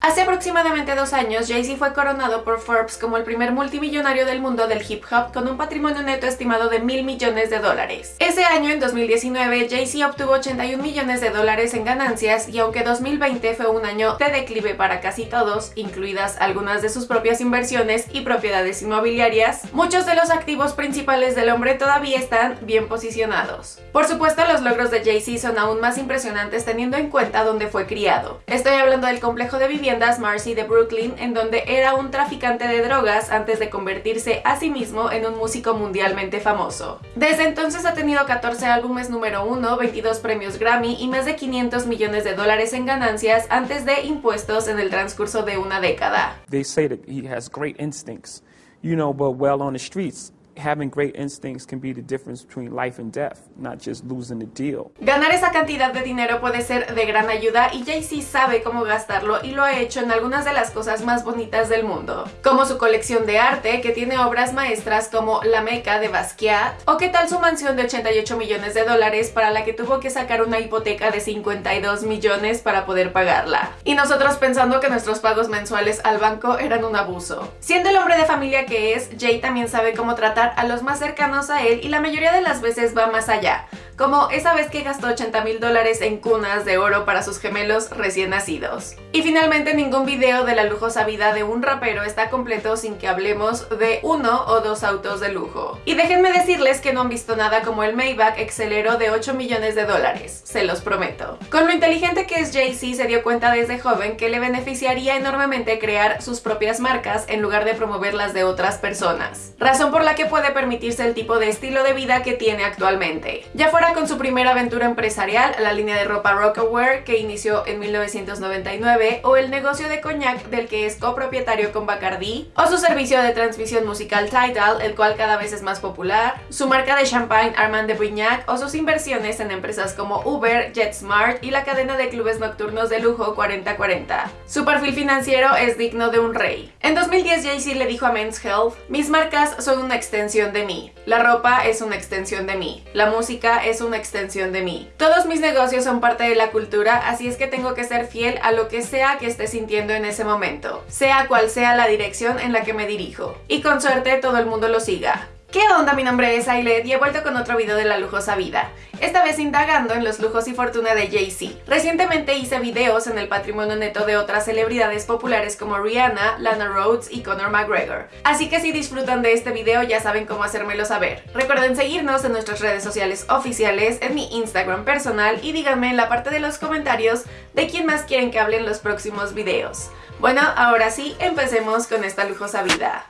Hace aproximadamente dos años, Jay-Z fue coronado por Forbes como el primer multimillonario del mundo del hip hop con un patrimonio neto estimado de mil millones de dólares. Ese año, en 2019, Jay-Z obtuvo 81 millones de dólares en ganancias y aunque 2020 fue un año de declive para casi todos, incluidas algunas de sus propias inversiones y propiedades inmobiliarias, muchos de los activos principales del hombre todavía están bien posicionados. Por supuesto, los logros de Jay-Z son aún más impresionantes teniendo en cuenta dónde fue criado. Estoy hablando del complejo de vivienda Marcy de Brooklyn, en donde era un traficante de drogas antes de convertirse a sí mismo en un músico mundialmente famoso. Desde entonces ha tenido 14 álbumes número 1, 22 premios Grammy y más de 500 millones de dólares en ganancias antes de impuestos en el transcurso de una década. They say that he has great instincts, you know, but well on the streets having great instincts can be the difference between life and death, not just losing the deal. Ganar esa cantidad de dinero puede ser de gran ayuda y Jay-Z sabe cómo gastarlo y lo ha hecho en algunas de las cosas más bonitas del mundo, como su colección de arte que tiene obras maestras como La Meca de Basquiat o qué tal su mansión de 88 millones de dólares para la que tuvo que sacar una hipoteca de 52 millones para poder pagarla. Y nosotros pensando que nuestros pagos mensuales al banco eran un abuso. Siendo el hombre de familia que es, Jay también sabe cómo tratar a los más cercanos a él y la mayoría de las veces va más allá como esa vez que gastó 80 mil dólares en cunas de oro para sus gemelos recién nacidos. Y finalmente ningún video de la lujosa vida de un rapero está completo sin que hablemos de uno o dos autos de lujo. Y déjenme decirles que no han visto nada como el Maybach Excelero de 8 millones de dólares, se los prometo. Con lo inteligente que es Jay-Z se dio cuenta desde joven que le beneficiaría enormemente crear sus propias marcas en lugar de promover las de otras personas. Razón por la que puede permitirse el tipo de estilo de vida que tiene actualmente. Ya fuera con su primera aventura empresarial, la línea de ropa Rockaware que inició en 1999, o el negocio de coñac del que es copropietario con Bacardi, o su servicio de transmisión musical Tidal, el cual cada vez es más popular, su marca de champagne Armand de Brignac, o sus inversiones en empresas como Uber, JetSmart y la cadena de clubes nocturnos de lujo 4040. Su perfil financiero es digno de un rey. En 2010 Jay-Z le dijo a Men's Health, mis marcas son una extensión de mí, la ropa es una extensión de mí, la música es una extensión de mí. Todos mis negocios son parte de la cultura, así es que tengo que ser fiel a lo que sea que esté sintiendo en ese momento, sea cual sea la dirección en la que me dirijo. Y con suerte todo el mundo lo siga. ¿Qué onda? Mi nombre es Ailet y he vuelto con otro video de la lujosa vida, esta vez indagando en los lujos y fortuna de Jay-Z. Recientemente hice videos en el patrimonio neto de otras celebridades populares como Rihanna, Lana Rhodes y Conor McGregor. Así que si disfrutan de este video ya saben cómo hacérmelo saber. Recuerden seguirnos en nuestras redes sociales oficiales, en mi Instagram personal y díganme en la parte de los comentarios de quién más quieren que hable en los próximos videos. Bueno, ahora sí, empecemos con esta lujosa vida.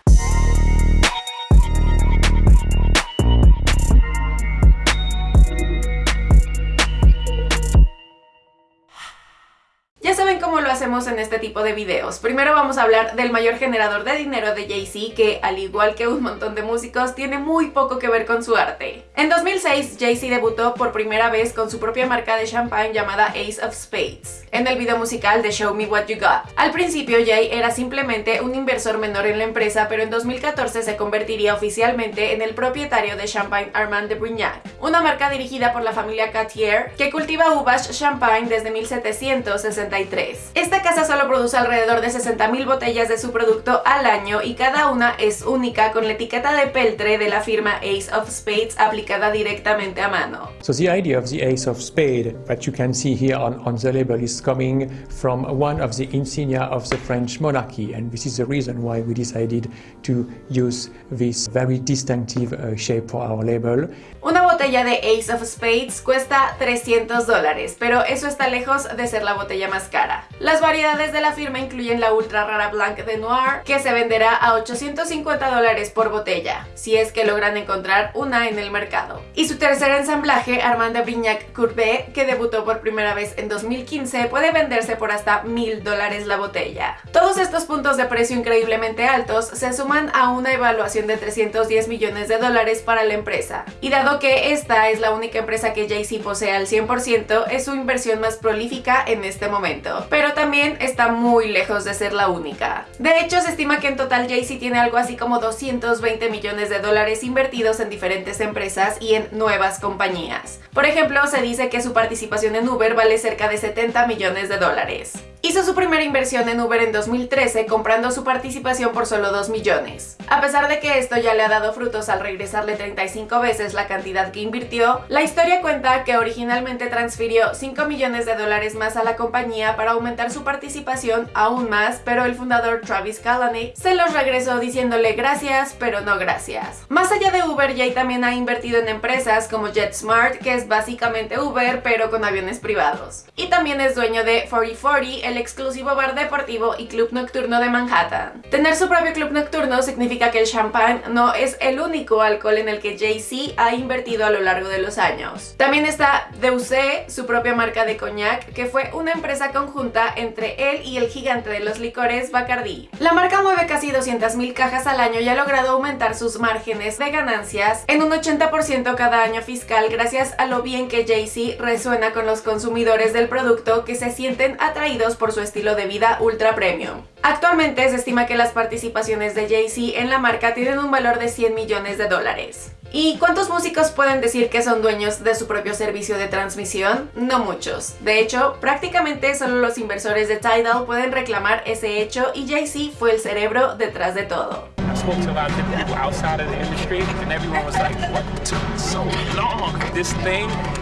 Cómo lo hacemos en este tipo de videos. Primero vamos a hablar del mayor generador de dinero de Jay-Z, que al igual que un montón de músicos, tiene muy poco que ver con su arte. En 2006, Jay-Z debutó por primera vez con su propia marca de champagne llamada Ace of Spades, en el video musical de Show Me What You Got. Al principio, Jay era simplemente un inversor menor en la empresa, pero en 2014 se convertiría oficialmente en el propietario de Champagne Armand de Brignac, una marca dirigida por la familia Cartier, que cultiva uvas champagne desde 1763. Esta casa solo produce alrededor de 60.000 botellas de su producto al año y cada una es única con la etiqueta de peltre de la firma Ace of Spades aplicada directamente a mano. So the idea of the Ace of Spades that you can see here on, on the label is coming from one of the insignia of the French monarchy and this is the reason why we decided to use this very distinctive uh, shape for our label. Una botella de Ace of Spades cuesta 300 dólares, pero eso está lejos de ser la botella más cara. Las variedades de la firma incluyen la ultra rara Blanc de Noir, que se venderá a 850 dólares por botella, si es que logran encontrar una en el mercado. Y su tercer ensamblaje, Armand de Vignac Courbet, que debutó por primera vez en 2015, puede venderse por hasta 1000 dólares la botella. Todos estos puntos de precio increíblemente altos se suman a una evaluación de 310 millones de dólares para la empresa. Y dado que esta es la única empresa que Jay-Z posee al 100%, es su inversión más prolífica en este momento pero también está muy lejos de ser la única. De hecho, se estima que en total Jay-Z tiene algo así como 220 millones de dólares invertidos en diferentes empresas y en nuevas compañías. Por ejemplo, se dice que su participación en Uber vale cerca de 70 millones de dólares. Hizo su primera inversión en Uber en 2013 comprando su participación por solo 2 millones. A pesar de que esto ya le ha dado frutos al regresarle 35 veces la cantidad que invirtió, la historia cuenta que originalmente transfirió 5 millones de dólares más a la compañía para aumentar su participación aún más, pero el fundador Travis Kalanick se los regresó diciéndole gracias, pero no gracias. Más allá de Uber, Jay también ha invertido en empresas como JetSmart, que es básicamente Uber, pero con aviones privados. Y también es dueño de 4040, el exclusivo bar deportivo y club nocturno de Manhattan. Tener su propio club nocturno significa que el champán no es el único alcohol en el que Jay-Z ha invertido a lo largo de los años. También está Deusé, su propia marca de coñac, que fue una empresa conjunta entre él y el gigante de los licores Bacardi. La marca mueve casi 200.000 cajas al año y ha logrado aumentar sus márgenes de ganancias en un 80% cada año fiscal gracias a lo bien que Jay-Z resuena con los consumidores del producto que se sienten atraídos por su estilo de vida ultra premium. Actualmente se estima que las participaciones de Jay-Z en la marca tienen un valor de 100 millones de dólares. ¿Y cuántos músicos pueden decir que son dueños de su propio servicio de transmisión? No muchos. De hecho, prácticamente solo los inversores de Tidal pueden reclamar ese hecho y Jay-Z fue el cerebro detrás de todo.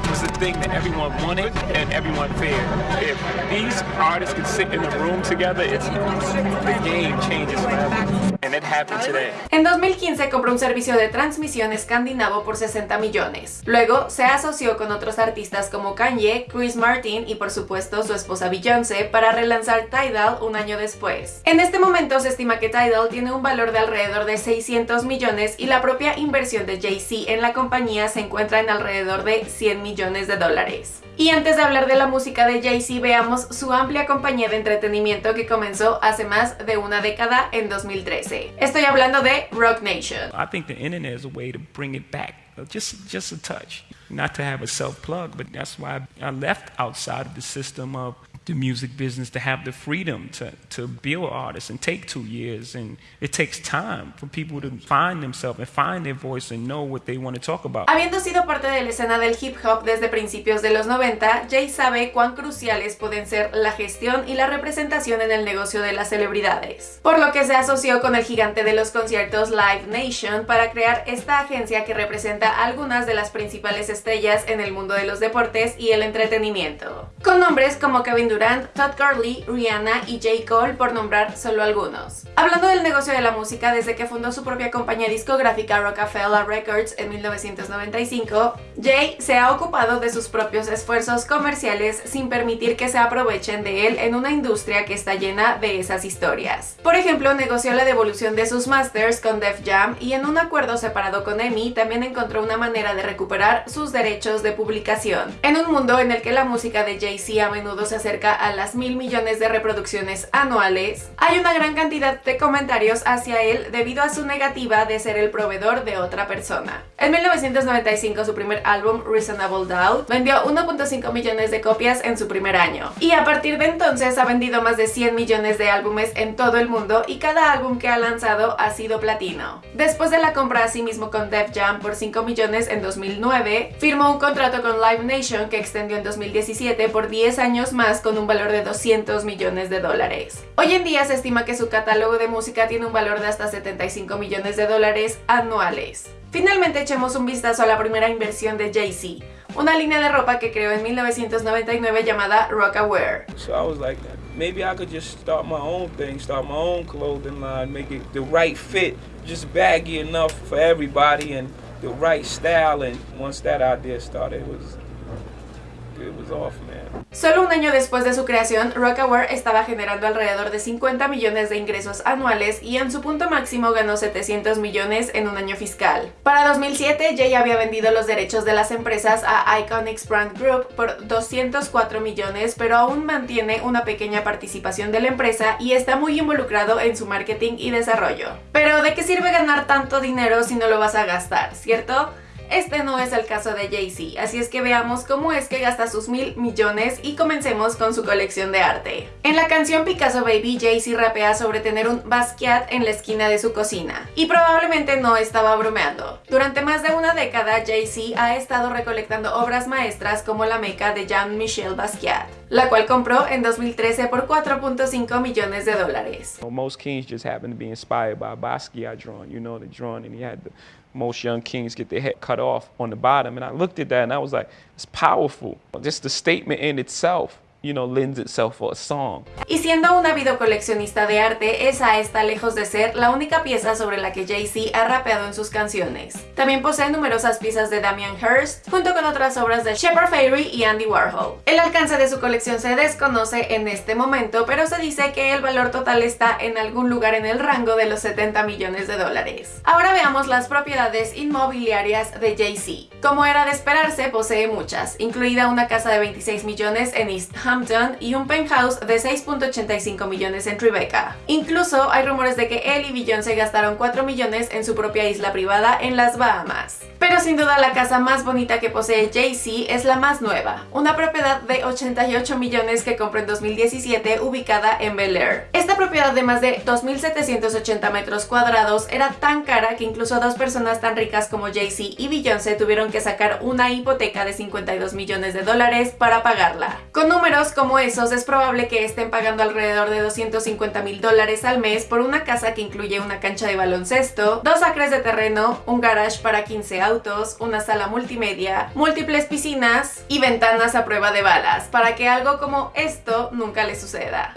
Was the thing that everyone wanted and everyone feared. If these artists could sit in a room together, it's, the game changes forever. And it happened today. En 2015 compró un servicio de transmisión escandinavo por 60 millones. Luego se asoció con otros artistas como Kanye, Chris Martin y por supuesto su esposa Beyoncé para relanzar Tidal un año después. En este momento se estima que Tidal tiene un valor de alrededor de 600 millones y la propia inversión de Jay-Z en la compañía se encuentra en alrededor de 100 millones de dólares. Y antes de hablar de la música de Jay-Z, veamos su amplia compañía de entretenimiento que comenzó hace más de una década en 2013. Estoy hablando de Rock Nation. I think the internet is a way to bring it back, just, just a touch. Not to have a self-plug, but that's why I left outside of the system of the music business to have the freedom to, to build artists and take two years. And it takes time for people to find themselves and find their voice and know what they want to talk about. Habiendo sido parte de la escena del hip hop desde principios de los 90, Jay sabe cuán cruciales pueden ser la gestión y la representación en el negocio de las celebridades. Por lo que se asoció con el gigante de los conciertos Live Nation para crear esta agencia que representa algunas de las principales estrellas en el mundo de los deportes y el entretenimiento. Con nombres como Kevin Durant, Durant, Todd Gurley, Rihanna y J. Cole por nombrar solo algunos. Hablando del negocio de la música, desde que fundó su propia compañía discográfica Rockefeller Records en 1995, Jay se ha ocupado de sus propios esfuerzos comerciales sin permitir que se aprovechen de él en una industria que está llena de esas historias. Por ejemplo, negoció la devolución de sus masters con Def Jam y en un acuerdo separado con EMI también encontró una manera de recuperar sus derechos de publicación. En un mundo en el que la música de Jay-Z a menudo se acerca a las mil millones de reproducciones anuales, hay una gran cantidad de comentarios hacia él debido a su negativa de ser el proveedor de otra persona. En 1995 su primer álbum Reasonable Doubt vendió 1.5 millones de copias en su primer año y a partir de entonces ha vendido más de 100 millones de álbumes en todo el mundo y cada álbum que ha lanzado ha sido platino. Después de la compra a sí mismo con Def Jam por 5 millones en 2009, firmó un contrato con Live Nation que extendió en 2017 por 10 años más con un valor de 200 millones de dólares. Hoy en día se estima que su catálogo de música tiene un valor de hasta 75 millones de dólares anuales. Finalmente echemos un vistazo a la primera inversión de Jay-Z, una línea de ropa que creó en 1999 llamada Rockaware. So I was like, maybe I could just start my own thing, start my own clothing line, make it the right fit, just baggy enough for everybody and the right style. And once that idea started, it was it was off, man. Solo un año después de su creación, Rockaware estaba generando alrededor de 50 millones de ingresos anuales y en su punto máximo ganó 700 millones en un año fiscal. Para 2007, Jay había vendido los derechos de las empresas a Iconics Brand Group por 204 millones, pero aún mantiene una pequeña participación de la empresa y está muy involucrado en su marketing y desarrollo. Pero ¿de qué sirve ganar tanto dinero si no lo vas a gastar, cierto? Este no es el caso de Jay-Z, así es que veamos cómo es que gasta sus mil millones y comencemos con su colección de arte. En la canción Picasso Baby, Jay-Z rapea sobre tener un Basquiat en la esquina de su cocina, y probablemente no estaba bromeando. Durante más de una década, Jay-Z ha estado recolectando obras maestras como la meca de Jean-Michel Basquiat. la cual compró en 2013 por 4.5 millones de dólares. Most kings just happen to be inspired by Basquiat drawing, you know, the drawing, and he had the most young kings get their head cut off on the bottom. And I looked at that and I was like, it's powerful. Just the statement in itself you know, lends itself for a song. Y siendo una videocoleccionista de arte, esa está lejos de ser la única pieza sobre la que Jay-Z ha rapeado en sus canciones. También posee numerosas piezas de Damien Hirst, junto con otras obras de Shepard Fairey y Andy Warhol. El alcance de su colección se desconoce en este momento, pero se dice que el valor total está en algún lugar en el rango de los 70 millones de dólares. Ahora veamos las propiedades inmobiliarias de Jay-Z. Como era de esperarse, posee muchas, incluida una casa de 26 millones en East Y un penthouse de 6.85 millones en Tribeca. Incluso hay rumores de que él y Beyoncé gastaron 4 millones en su propia isla privada en las Bahamas. Pero sin duda la casa más bonita que posee Jay-Z es la más nueva, una propiedad de 88 millones que compró en 2017 ubicada en Bel Air. Esta propiedad de más de 2.780 metros cuadrados era tan cara que incluso dos personas tan ricas como Jay-Z y Beyoncé tuvieron que sacar una hipoteca de 52 millones de dólares para pagarla. Con números como esos es probable que estén pagando alrededor de 250 mil dólares al mes por una casa que incluye una cancha de baloncesto, dos acres de terreno, un garage para 15 autos, una sala multimedia, múltiples piscinas y ventanas a prueba de balas, para que algo como esto nunca le suceda.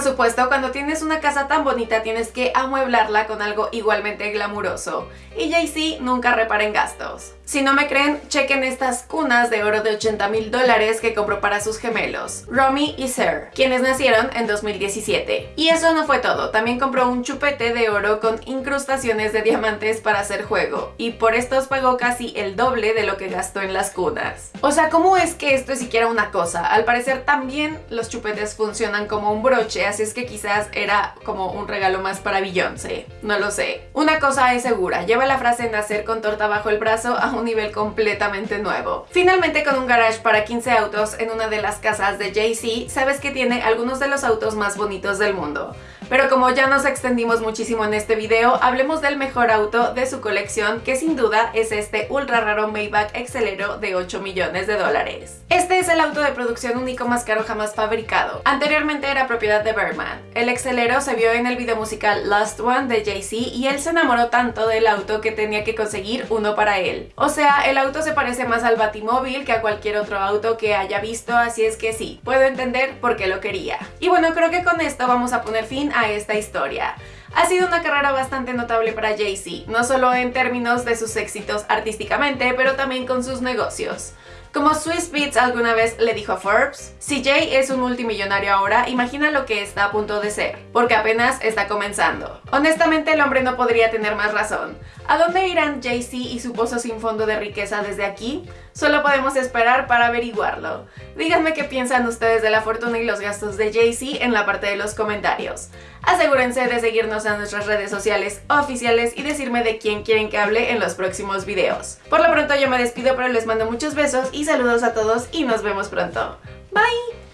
Por supuesto, cuando tienes una casa tan bonita tienes que amueblarla con algo igualmente glamuroso. Y Jay-Z nunca repara en gastos. Si no me creen, chequen estas cunas de oro de 80 mil dólares que compró para sus gemelos, Romy y Sir, quienes nacieron en 2017. Y eso no fue todo, también compró un chupete de oro con incrustaciones de diamantes para hacer juego, y por estos pagó casi el doble de lo que gastó en las cunas. O sea, ¿cómo es que esto es siquiera una cosa? Al parecer también los chupetes funcionan como un broche, así es que quizás era como un regalo más para Beyoncé, no lo sé. Una cosa es segura, lleva la frase nacer con torta bajo el brazo a nivel completamente nuevo. Finalmente con un garage para 15 autos en una de las casas de Jay-Z, sabes que tiene algunos de los autos más bonitos del mundo. Pero como ya nos extendimos muchísimo en este video, hablemos del mejor auto de su colección, que sin duda es este ultra raro Maybach Excelero de 8 millones de dólares. Este es el auto de producción único más caro jamás fabricado. Anteriormente era propiedad de Bergman. El Excelero se vio en el video musical Last One de Jay-Z y él se enamoró tanto del auto que tenía que conseguir uno para él. Sea, el auto se parece más al Batimóvil que a cualquier otro auto que haya visto, así es que sí, puedo entender por qué lo quería. Y bueno, creo que con esto vamos a poner fin a esta historia. Ha sido una carrera bastante notable para Jay-Z, no solo en términos de sus éxitos artísticamente, pero también con sus negocios. Como Swiss Beats alguna vez le dijo a Forbes, si Jay es un multimillonario ahora, imagina lo que está a punto de ser, porque apenas está comenzando. Honestamente el hombre no podría tener más razón. ¿A dónde irán Jay-Z y su pozo sin fondo de riqueza desde aquí? Solo podemos esperar para averiguarlo. Díganme qué piensan ustedes de la fortuna y los gastos de Jay-Z en la parte de los comentarios. Asegúrense de seguirnos en nuestras redes sociales oficiales y decirme de quién quieren que hable en los próximos videos. Por lo pronto yo me despido pero les mando muchos besos y saludos a todos y nos vemos pronto. Bye!